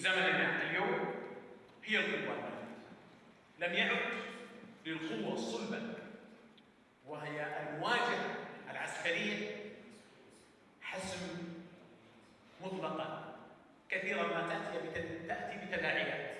زمننا اليوم هي القوة. لم يعد للقوة الصلبة وهي الواجهة العسكرية حسم مطلقا. كثيرا ما تأتي بتداعيات.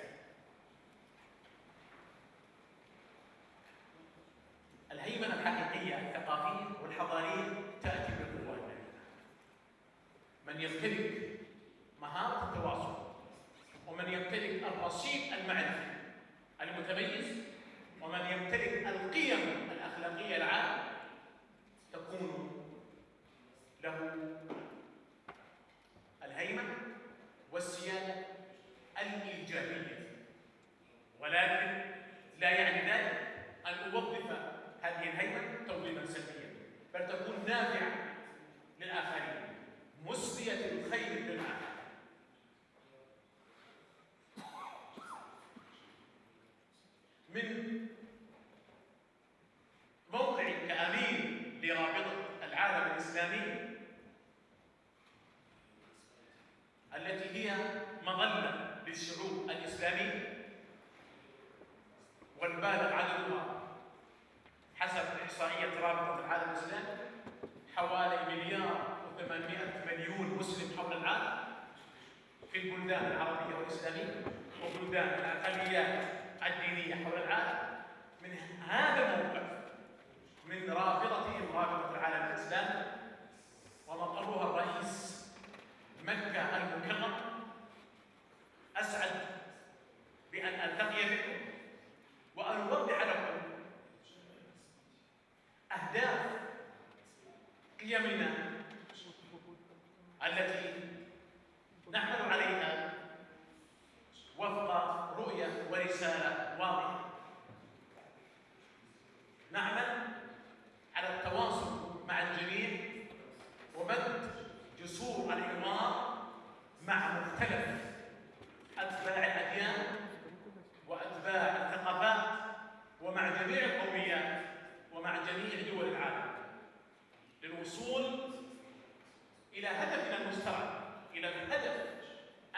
التي هي مظلة للشعوب الإسلامية والبالغ عددها حسب إحصائية رابطة العالم الإسلامي حوالي مليار و800 مليون مسلم حول العالم في البلدان العربية والإسلامية وبلدان الأقليات الدينية حول العالم. من هذا الموقف من رابطتهم رابطة العالم الإسلامي ومقرها الرئيس مكة المكرمة. أسعد بأن ألتقي بكم وأن أوضح لكم أهداف قيمنا التي نعمل عليها وفق رؤية ورسالة واضحة. نعمل على التواصل مع الجميع. ومد جسور الحوار مع مختلف أتباع الأديان وأتباع الثقافات ومع جميع القوميات ومع جميع دول العالم. للوصول إلى هدفنا المشترك إلى الهدف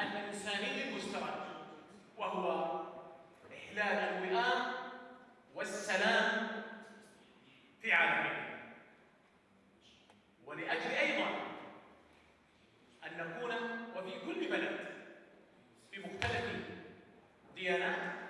الإنساني المشترك وهو إحلال الوئام والسلام في عالمنا. Iya.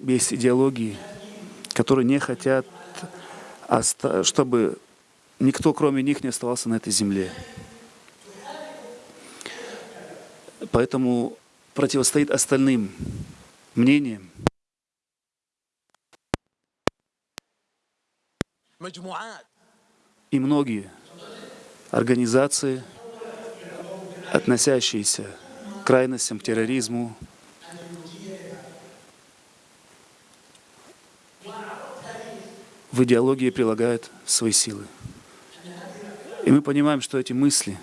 Есть идеологии, которые не хотят, чтобы никто, кроме них, не оставался на этой земле. Поэтому противостоит остальным мнениям. И многие организации, относящиеся крайностям, к терроризму, в идеологии прилагают свои силы. И мы понимаем, что эти мысли,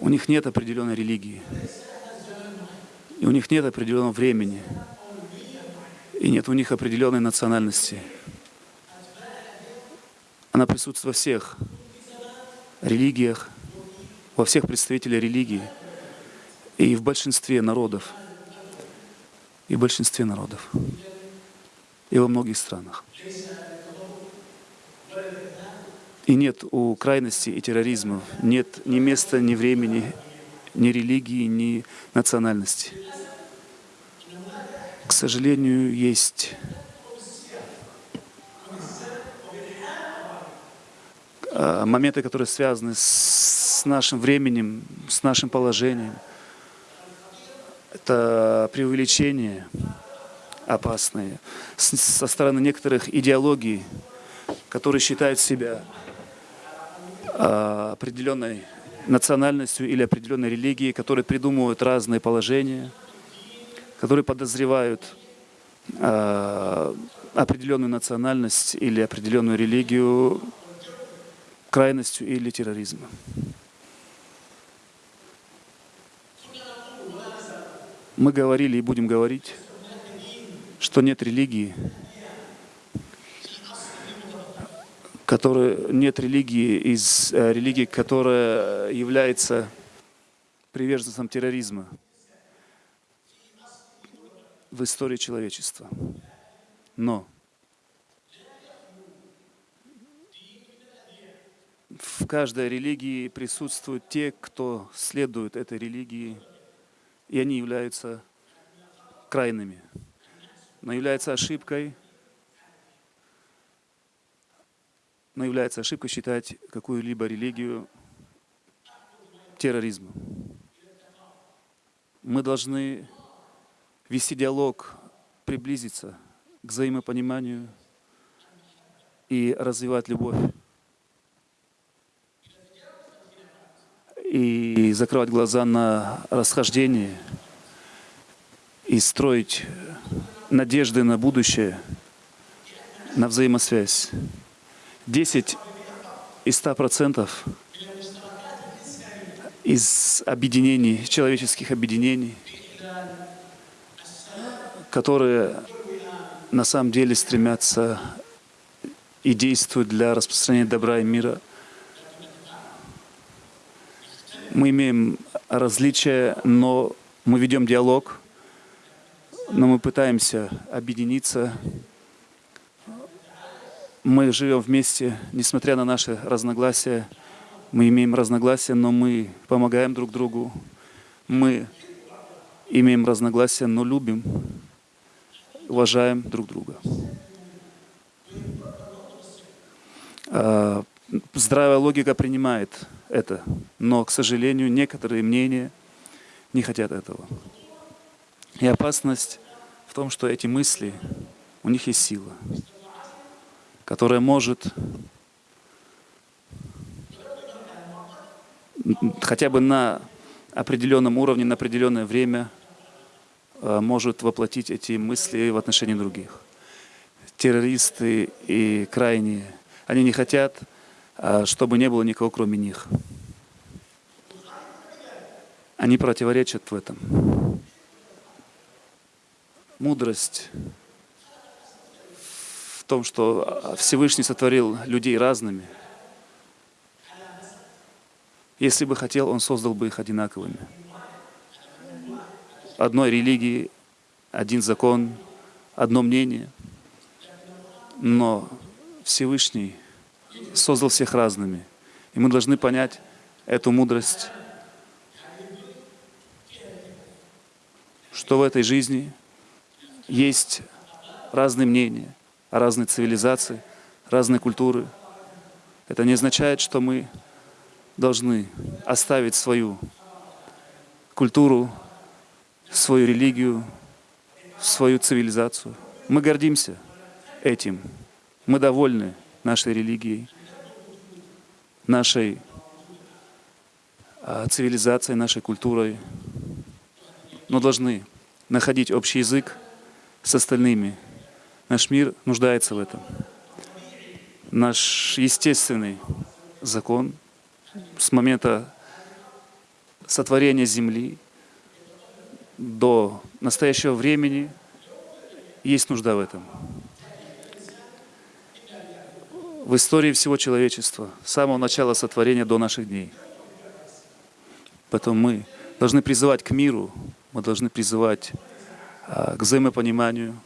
у них нет определенной религии, и у них нет определенного времени, и нет у них определенной национальности. Она присутствует во всех религиях, во всех представителях религии и в большинстве народов. И в большинстве народов. И во многих странах. И нет у крайности и терроризма, нет ни места, ни времени, ни религии, ни национальности. К сожалению, есть а, моменты, которые связаны с нашим временем, с нашим положением. Это преувеличение опасные с- со стороны некоторых идеологий, которые считают себя а, определенной национальностью или определенной религией, которые придумывают разные положения, которые подозревают а, определенную национальность или определенную религию крайностью или терроризмом. Мы говорили и будем говорить, что нет религии, которая, нет религии из э, религии, которая является приверженцем терроризма в истории человечества. Но в каждой религии присутствуют те, кто следует этой религии, и они являются крайными. Но является ошибкой, но является ошибкой считать какую-либо религию терроризмом. Мы должны вести диалог, приблизиться к взаимопониманию и развивать любовь. И закрывать глаза на расхождение и строить надежды на будущее, на взаимосвязь. 10 из 100 процентов из объединений, человеческих объединений, которые на самом деле стремятся и действуют для распространения добра и мира. Мы имеем различия, но мы ведем диалог, но мы пытаемся объединиться. Мы живем вместе, несмотря на наши разногласия. Мы имеем разногласия, но мы помогаем друг другу. Мы имеем разногласия, но любим, уважаем друг друга. Здравая логика принимает это, но, к сожалению, некоторые мнения не хотят этого. И опасность в том, что эти мысли, у них есть сила, которая может хотя бы на определенном уровне, на определенное время э, может воплотить эти мысли в отношении других. террористы и крайние. Они не хотят, чтобы не было никого, кроме них. Они противоречат в этом. Мудрость в том, что Всевышний сотворил людей разными. Если бы хотел, Он создал бы их одинаковыми. Одной религии, один закон, одно мнение. Но Всевышний создал всех разными. И мы должны понять эту мудрость, что в этой жизни есть разные мнения, разные цивилизации, разные культуры. Это не означает, что мы должны оставить свою культуру, свою религию, свою цивилизацию. Мы гордимся этим. Мы довольны нашей религией, нашей а, цивилизацией, нашей культурой, но должны находить общий язык с остальными. Наш мир нуждается в этом. Наш естественный закон с момента сотворения Земли до настоящего времени есть нужда в этом в истории всего человечества, с самого начала сотворения до наших дней. Поэтому мы должны призывать к миру, мы должны призывать а, к взаимопониманию.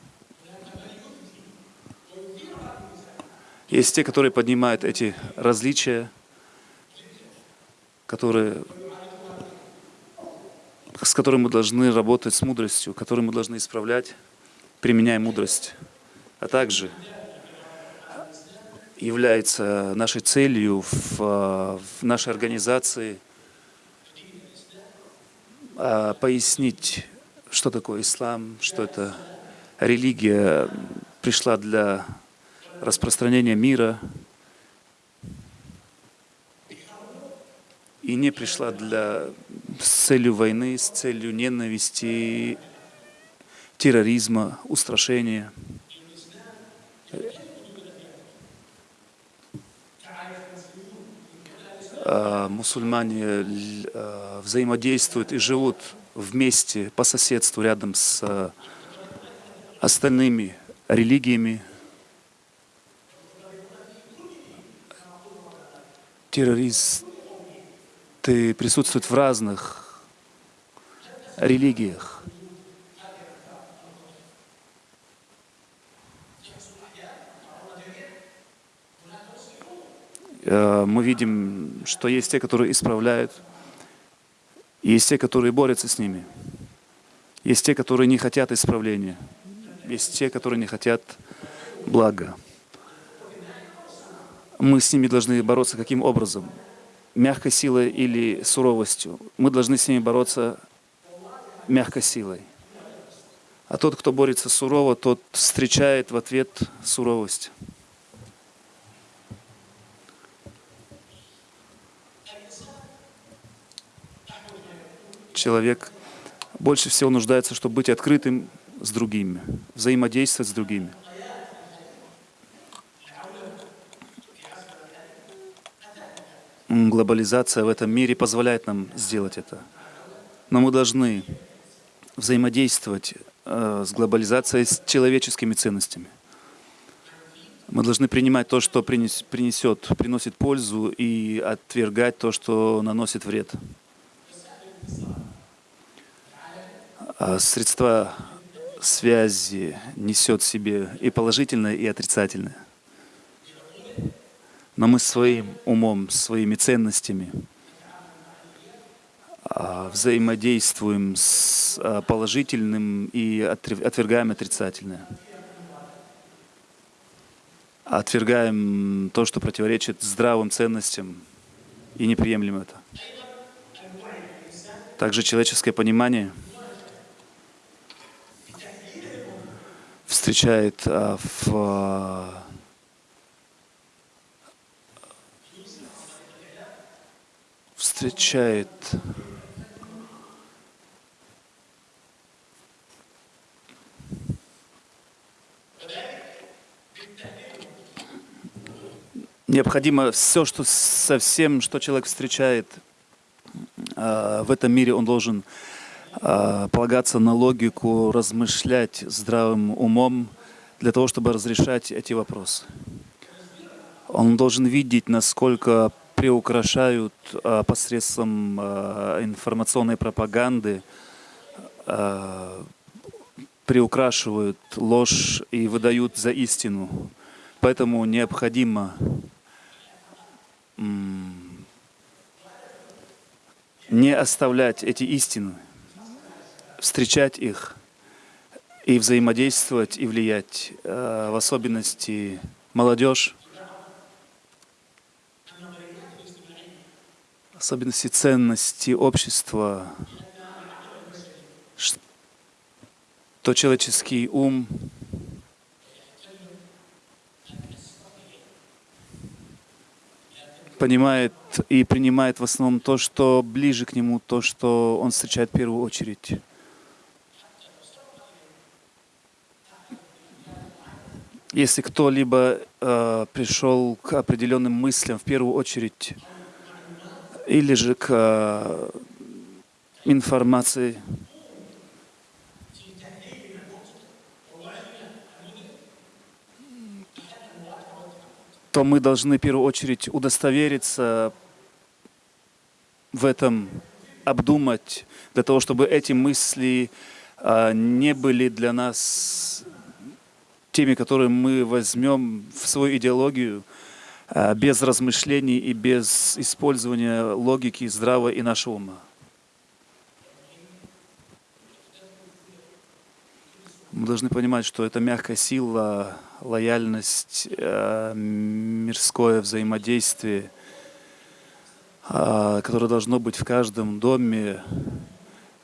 Есть те, которые поднимают эти различия, которые, с которыми мы должны работать с мудростью, которые мы должны исправлять, применяя мудрость. А также является нашей целью в, в нашей организации а, пояснить, что такое ислам, что это религия пришла для распространения мира и не пришла для, с целью войны, с целью ненависти, терроризма, устрашения. Мусульмане э, взаимодействуют и живут вместе, по соседству, рядом с э, остальными религиями. Террористы присутствуют в разных религиях. Мы видим, что есть те, которые исправляют, есть те, которые борются с ними. Есть те, которые не хотят исправления. Есть те, которые не хотят блага. Мы с ними должны бороться каким образом? Мягкой силой или суровостью? Мы должны с ними бороться мягкой силой. А тот, кто борется сурово, тот встречает в ответ суровость. Человек больше всего нуждается, чтобы быть открытым с другими, взаимодействовать с другими. Глобализация в этом мире позволяет нам сделать это. Но мы должны взаимодействовать э, с глобализацией, с человеческими ценностями. Мы должны принимать то, что принесет, приносит пользу, и отвергать то, что наносит вред. А средства связи несет в себе и положительное, и отрицательное. Но мы своим умом, своими ценностями а, взаимодействуем с а, положительным и отвергаем отрицательное. Отвергаем то, что противоречит здравым ценностям, и не приемлем это. Также человеческое понимание — встречает, а, в а, встречает необходимо все, что со всем, что человек встречает а, в этом мире, он должен полагаться на логику, размышлять здравым умом для того, чтобы разрешать эти вопросы. Он должен видеть, насколько приукрашают э, посредством э, информационной пропаганды, э, приукрашивают ложь и выдают за истину. Поэтому необходимо не оставлять эти истины, встречать их и взаимодействовать и влиять, э, в особенности молодежь, особенности ценности общества, что человеческий ум. Понимает и принимает в основном то, что ближе к нему, то, что он встречает в первую очередь. Если кто-либо э, пришел к определенным мыслям в первую очередь, или же к э, информации, то мы должны в первую очередь удостовериться в этом, обдумать, для того, чтобы эти мысли а, не были для нас теми, которые мы возьмем в свою идеологию а, без размышлений и без использования логики здравого и нашего ума. Мы должны понимать, что это мягкая сила, лояльность, э, мирское взаимодействие, э, которое должно быть в каждом доме.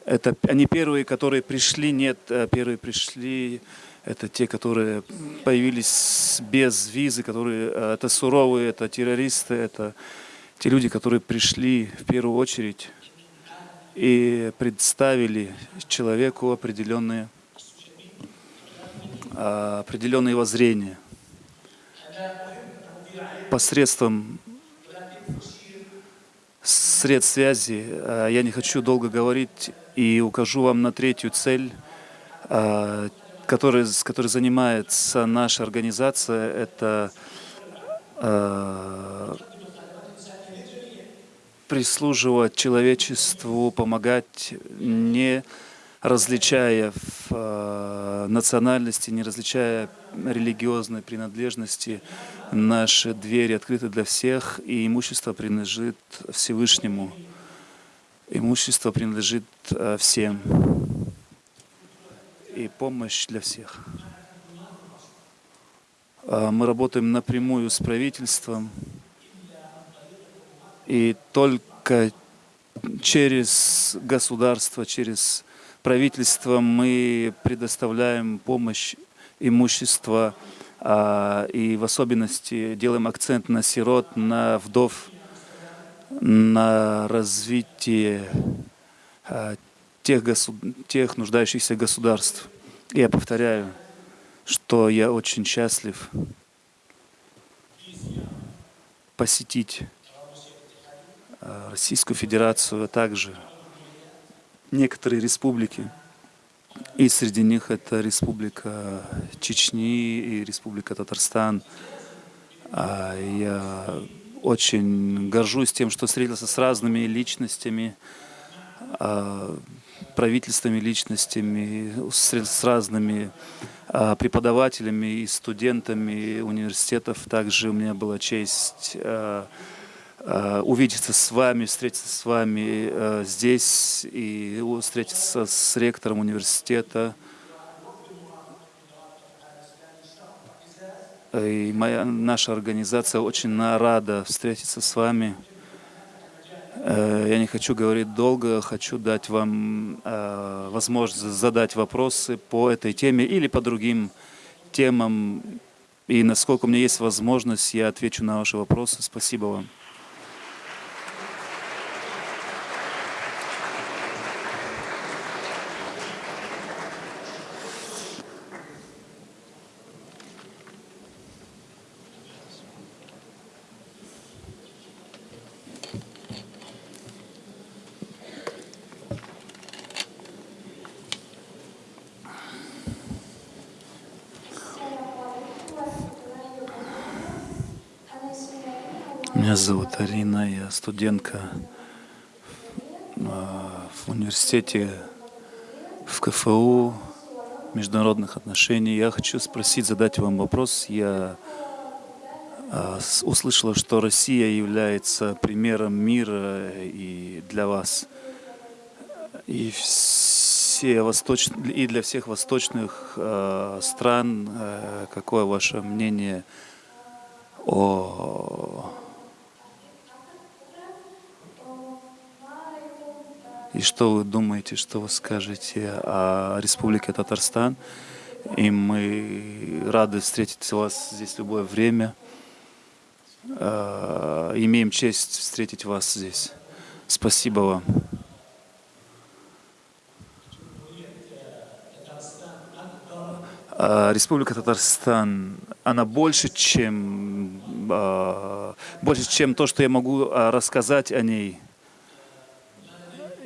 Это они первые, которые пришли, нет, э, первые пришли, это те, которые появились без визы, которые, это суровые, это террористы, это те люди, которые пришли в первую очередь и представили человеку определенные а, определенные воззрения посредством средств связи. А, я не хочу долго говорить и укажу вам на третью цель, которой, с которой занимается наша организация. Это прислуживать человечеству, помогать не различая в э, национальности, не различая религиозной принадлежности, наши двери открыты для всех, и имущество принадлежит Всевышнему. Имущество принадлежит э, всем. Помощь для всех. Э, мы работаем напрямую с правительством, и только через государство, через правительством мы предоставляем помощь, имущество, а, и в особенности делаем акцент на сирот, на вдов, на развитие а, тех, госуд... тех нуждающихся государств. Я повторяю, что я очень счастлив посетить а, Российскую Федерацию, а также некоторые республики. И среди них это Республика Чечни и Республика Татарстан. А я очень горжусь тем, что встретился с разными личностями, а, правительственными личностями, с разными а, преподавателями и студентами университетов. Также у меня была честь Э, увидеться с вами, встретиться с вами э, здесь и встретиться с ректором университета. И моя, наша организация очень рада встретиться с вами. Э, я не хочу говорить долго, хочу дать вам возможность задать вопросы по этой теме или по другим темам. И насколько у меня есть возможность, я отвечу на ваши вопросы. Спасибо вам. Меня зовут Арина, я студентка а, в университете в КФУ международных отношений. Я хочу спросить, задать вам вопрос. Я а, услышала, что Россия является примером мира и для вас, и все восточ... и для всех восточных э, стран. Какое ваше мнение о и что вы думаете, что вы скажете о Республике Татарстан? И мы рады встретить вас здесь в любое время. Э, имеем честь встретить вас здесь. Спасибо вам. Э, Республика Татарстан, она больше, чем, э, больше, чем то, что я могу рассказать о ней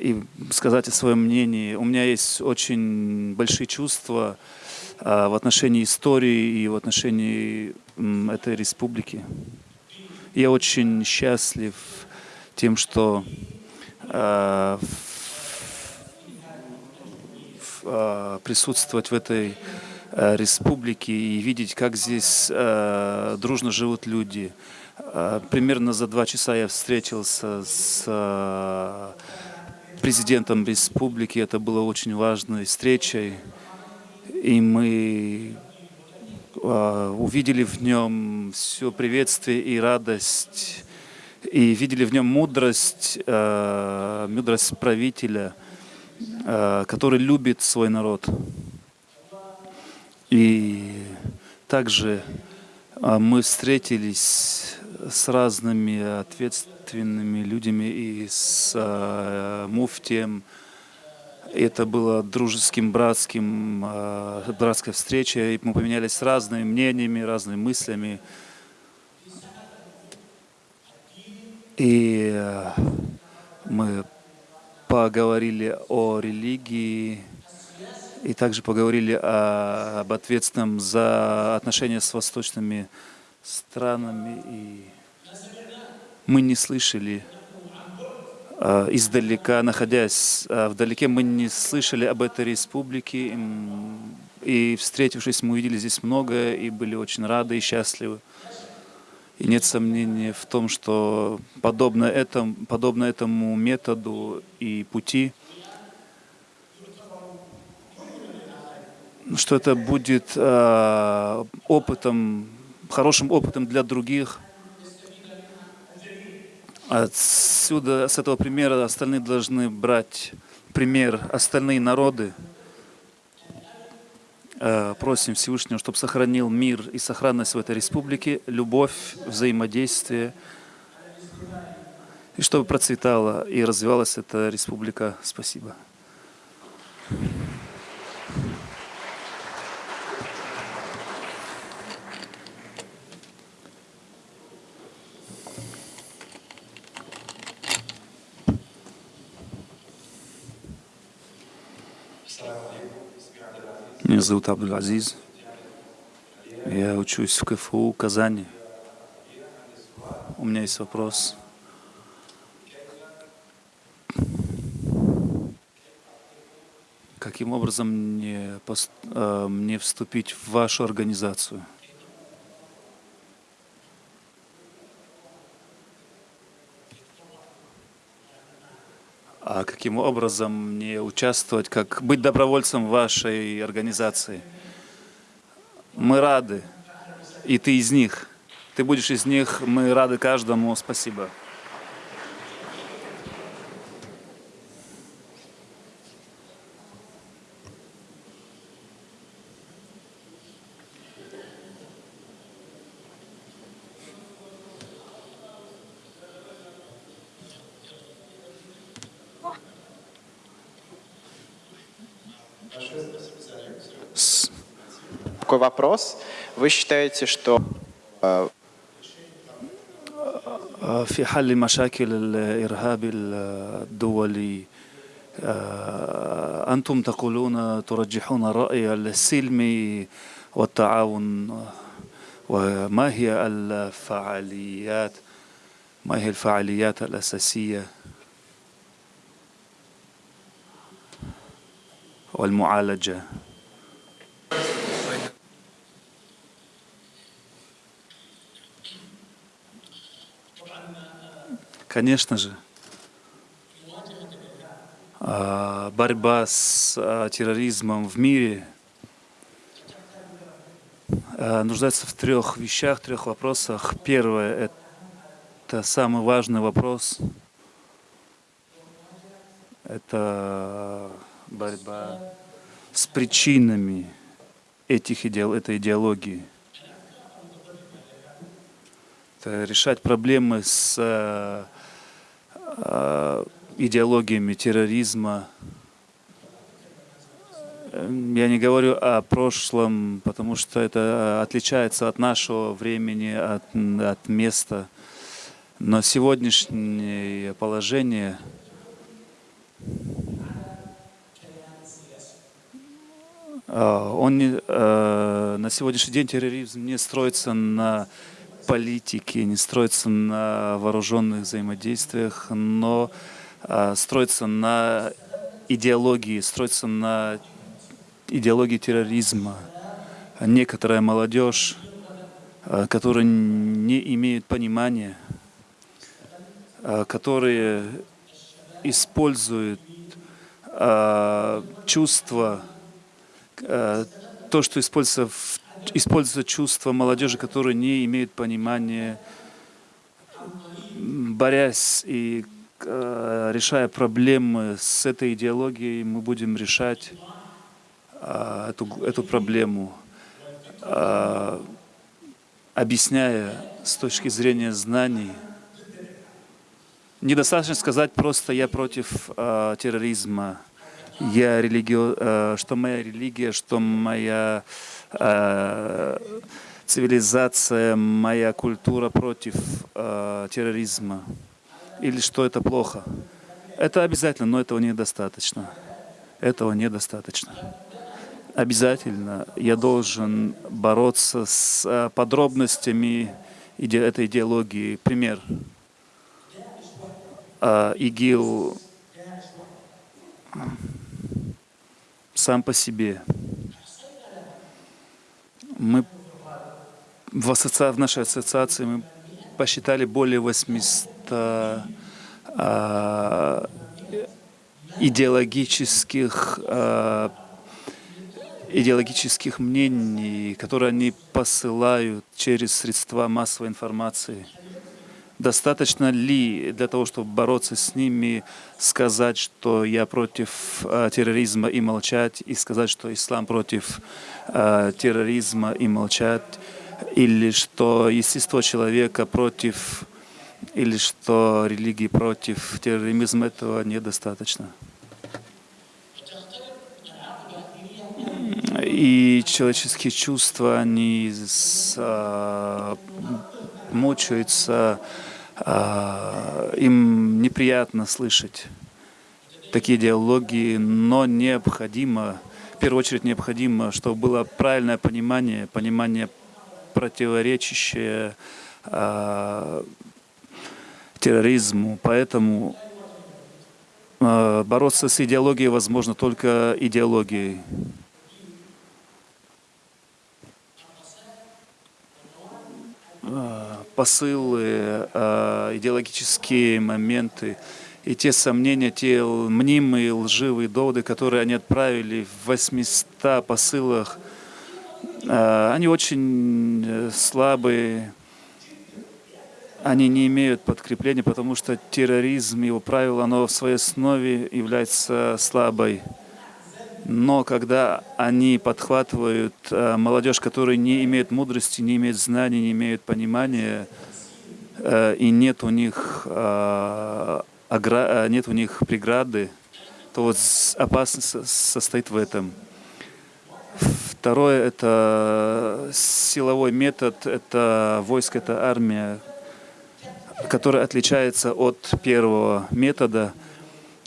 и сказать о своем мнении. У меня есть очень большие чувства в отношении истории и в отношении этой республики. Я очень счастлив тем, что э, э, присутствовать в этой республике и видеть, как здесь дружно живут люди. Примерно за два часа я встретился с президентом республики. Это было очень важной встречей. И мы а, увидели в нем все приветствие и радость, и видели в нем мудрость, а, мудрость правителя, а, который любит свой народ. И также мы встретились с разными ответственными людьми и с муфтием, это было дружеским, братским, э, братской встречей. Мы поменялись разными мнениями, разными мыслями. И э, мы поговорили о религии и также поговорили о, об ответственном за отношения с восточными странами. И мы не слышали Э, издалека, находясь э, вдалеке, мы не слышали об этой республике. И встретившись, мы увидели здесь многое и были очень рады и счастливы. И нет сомнения в том, что подобно этому, подобно этому методу и пути, что это будет э, опытом, хорошим опытом для других – Отсюда, с этого примера, остальные должны брать пример, остальные народы. Э, просим Всевышнего, чтобы сохранил мир и сохранность в этой республике, любовь, взаимодействие, и чтобы процветала и развивалась эта республика. Спасибо. Меня зовут Абдул-Азиз. Я учусь в КФУ Казани. У меня есть вопрос. Каким образом мне, э, мне вступить в вашу организацию? Каким образом мне участвовать, как быть добровольцем вашей организации. Мы рады, и ты из них. Ты будешь из них, мы рады каждому. Спасибо. вопрос. Вы считаете, что في حل مشاكل الإرهاب الدولي أنتم تقولون ترجحون الرأي السلمي والتعاون وما هي الفعاليات ما هي الفعاليات الأساسية والمعالجة Конечно же, а, борьба с а, терроризмом в мире а, нуждается в трех вещах, трех вопросах. Первое — это самый важный вопрос. Это борьба с причинами этих идеал, этой идеологии. Это решать проблемы с идеологиями терроризма. Я не говорю о прошлом, потому что это отличается от нашего времени, от, от места. Но сегодняшнее положение он не, на сегодняшний день терроризм не строится на политики, не строится на вооруженных взаимодействиях, но а, строится на идеологии, строится на идеологии терроризма. Некоторая молодежь, а, которая не имеет понимания, а, которые используют чувства, то, что используется в используется чувство молодежи, которые не имеют понимания, борясь и э, решая проблемы с этой идеологией, мы будем решать э, эту, эту проблему, э, объясняя с точки зрения знаний. Недостаточно сказать просто «я против э, терроризма», я религио, э, что моя религия, что моя э, цивилизация, моя культура против э, терроризма, или что это плохо. Это обязательно, но этого недостаточно. Этого недостаточно. Обязательно я должен бороться с подробностями этой идеологии. Пример. ИГИЛ сам по себе мы в, ассоци... в нашей ассоциации мы посчитали более 800 а, идеологических а, идеологических мнений, которые они посылают через средства массовой информации. Достаточно ли для того, чтобы бороться с ними, сказать, что я против э, терроризма и молчать, и сказать, что ислам против э, терроризма и молчать, или что естество человека против, или что религии против терроризма, этого недостаточно. И человеческие чувства, они с, а, мучаются, им неприятно слышать такие диалоги, но необходимо, в первую очередь необходимо, чтобы было правильное понимание, понимание противоречащее э, терроризму. Поэтому э, бороться с идеологией возможно только идеологией. Посылы, а, идеологические моменты и те сомнения, те мнимые лживые доводы, которые они отправили в 800 посылах, а, они очень э, слабые, они не имеют подкрепления, потому что терроризм, его правило, оно в своей основе является слабой. Но когда они подхватывают э, молодежь, которая не имеет мудрости, не имеет знаний, не имеет понимания, э, и нет у них, э, агра... нет у них преграды, то вот опасность состоит в этом. Второе — это силовой метод, это войско, это армия, которая отличается от первого метода — Э,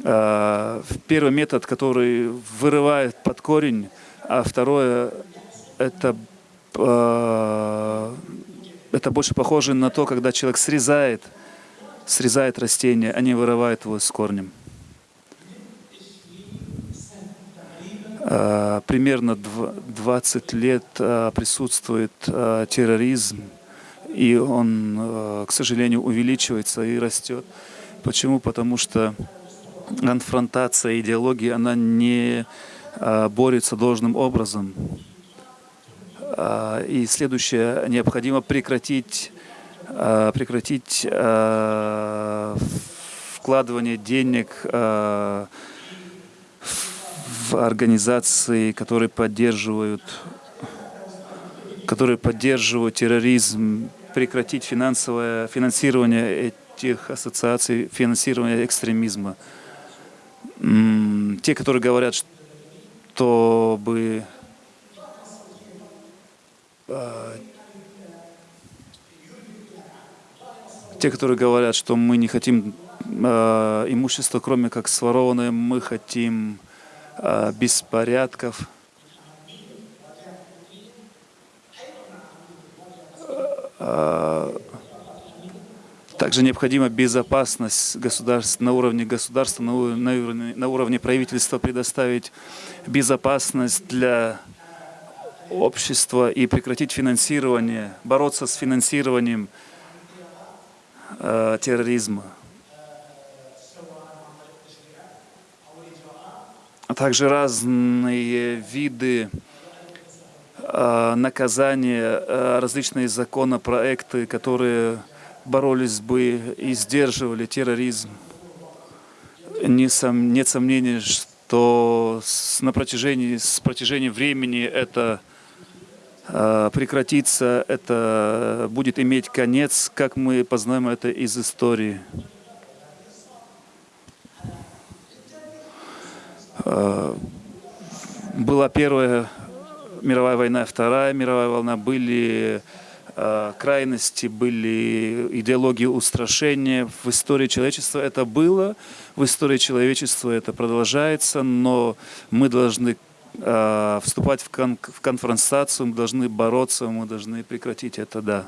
первый метод, который вырывает под корень, а второе это, э, это больше похоже на то, когда человек срезает срезает растение, они вырывают его с корнем. А, примерно дв- 20 лет а, присутствует а, терроризм, и он, а, к сожалению, увеличивается и растет. Почему? Потому что конфронтация идеологии, она не а, борется должным образом. А, И следующее, необходимо прекратить, а, прекратить вкладывание денег в организации, которые поддерживают, которые поддерживают терроризм, прекратить финансовое финансирование этих ассоциаций, финансирование экстремизма. Те, которые говорят, чтобы а, те, которые говорят, что мы не хотим а, имущество, кроме как сворованное, мы хотим а, беспорядков. Также необходима безопасность государств на уровне государства, на уровне, на уровне правительства предоставить безопасность для общества и прекратить финансирование, бороться с финансированием э, терроризма. А также разные виды э, наказания, э, различные законопроекты, которые боролись бы и сдерживали терроризм. Нет сомнений, что на протяжении, с протяжением времени это э, прекратится, это будет иметь конец, как мы познаем это из истории. Э, Была Первая мировая война, Вторая мировая волна, были крайности, были идеологии устрашения. В истории человечества это было, в истории человечества это продолжается, но мы должны э, вступать в конфронтацию, мы должны бороться, мы должны прекратить это, да.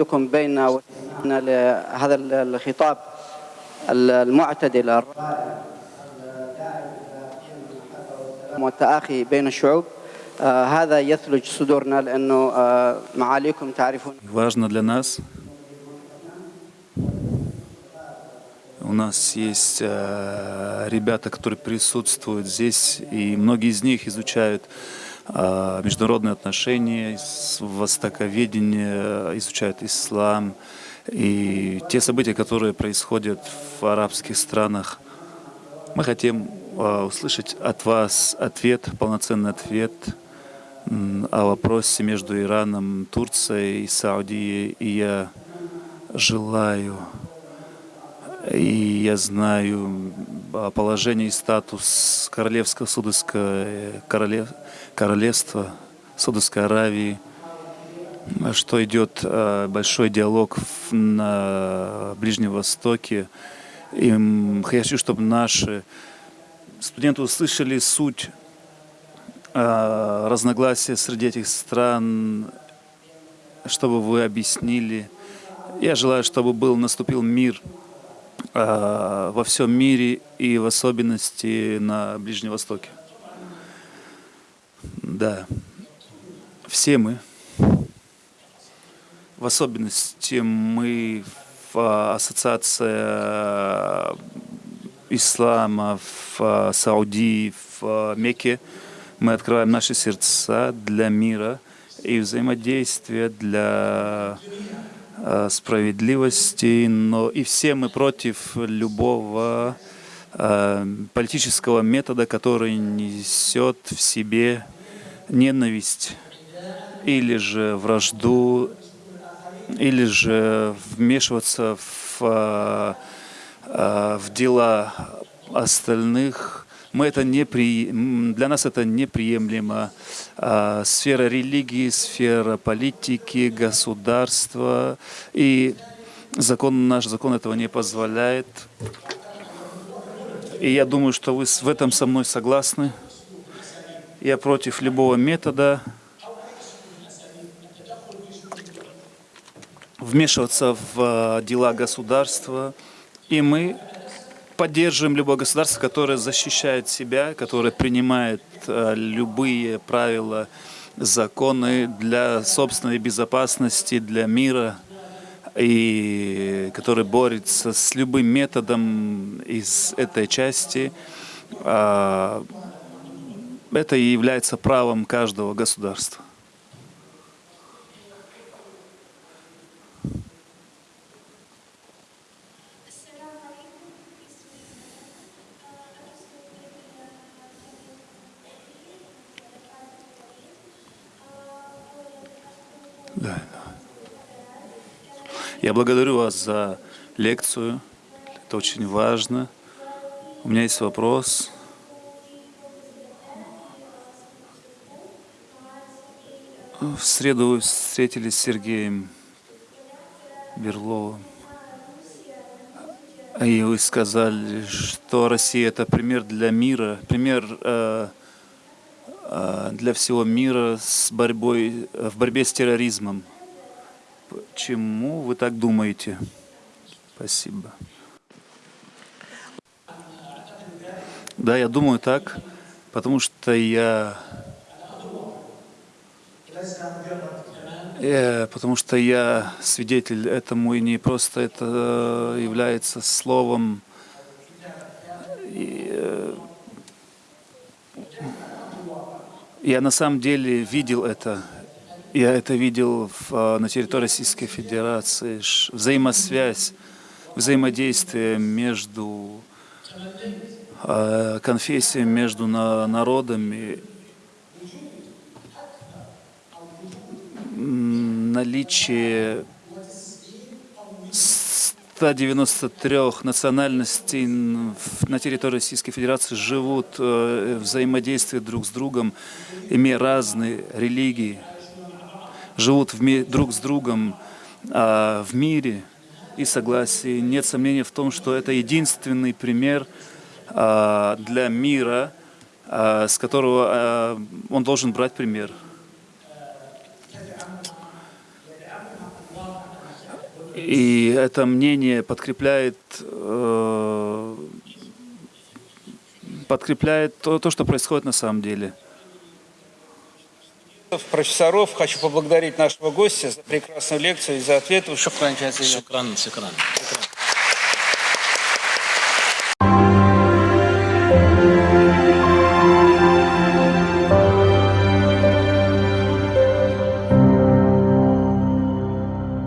وجودكم بيننا واستماعنا لهذا الخطاب المعتدل الرائع الداعي الى قيم المحبه والسلام والتآخي بين الشعوب آه، هذا يثلج صدورنا لانه آه، معاليكم تعرفون Важно для нас. У нас есть э, ребята, которые присутствуют здесь, и многие из них изучают э, международные отношения, востоковедение, изучают ислам и те события, которые происходят в арабских странах. Мы хотим э, услышать от вас ответ, полноценный ответ о вопросе между Ираном, Турцией и Саудией. И я желаю, и я знаю о положении и статус Королевского Судовского королев, королевства Судовской Аравии, что идет э, большой диалог на Ближнем Востоке. И хочу, чтобы наши студенты услышали суть э, разногласия среди этих стран, чтобы вы объяснили. Я желаю, чтобы был наступил мир э, во всем мире и в особенности на Ближнем Востоке. Да, все мы, в особенности мы в э, ассоциация ислама в э, Саудии, в э, Мекке, мы открываем наши сердца для мира и взаимодействия для э, справедливости, но и все мы против любого э, политического метода, который несет в себе ненависть или же вражду, или же вмешиваться в, э, э, в дела остальных Мы это не при... Для нас это неприемлемо. А, Сфера религии, сфера политики, государства. И закон, наш закон этого не позволяет. И я думаю, что вы в этом со мной согласны. Я против любого метода вмешиваться в э, дела государства. И мы поддерживаем любое государство, которое защищает себя, которое принимает э, любые правила, законы для собственной безопасности, для мира, и который борется с любым методом из этой части. А, Это и является правом каждого государства. Да. Я благодарю вас за лекцию. Это очень важно. У меня есть вопрос. В среду вы встретились с Сергеем Берловым. И вы сказали, что Россия это пример для мира, пример э, для всего мира с борьбой, в борьбе с терроризмом. Почему вы так думаете? Спасибо. Да, я думаю так, потому что я, э, потому что я свидетель этому, и не просто это э, является словом. И, э, я на самом деле видел это. Я это видел в, э, на территории Российской Федерации. Взаимосвязь, взаимодействие между э, конфессиями, между на- народами, наличие 193 национальностей в- на территории Российской Федерации живут, э, взаимодействуют друг с другом, имея разные религии, живут друг с другом а, в мире и согласии. Нет сомнения в том, что это единственный пример а, для мира, а, с которого он должен брать пример. И это мнение подкрепляет, э, подкрепляет то, то, что происходит на самом деле. Профессоров, хочу поблагодарить нашего гостя за прекрасную лекцию и за ответы. Шукран, шукран, шукран.